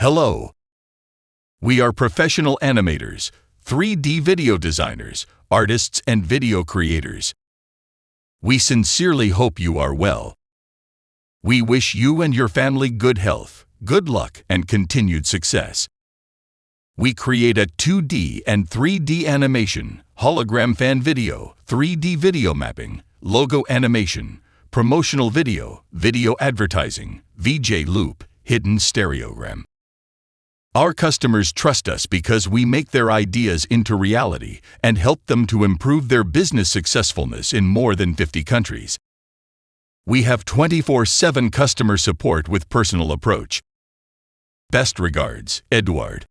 Hello. We are professional animators, 3D video designers, artists, and video creators. We sincerely hope you are well. We wish you and your family good health, good luck, and continued success. We create a 2D and 3D animation, hologram fan video, 3D video mapping, logo animation, promotional video, video advertising, VJ loop, hidden stereogram. Our customers trust us because we make their ideas into reality and help them to improve their business successfulness in more than 50 countries. We have 24 7 customer support with personal approach. Best regards, Edward.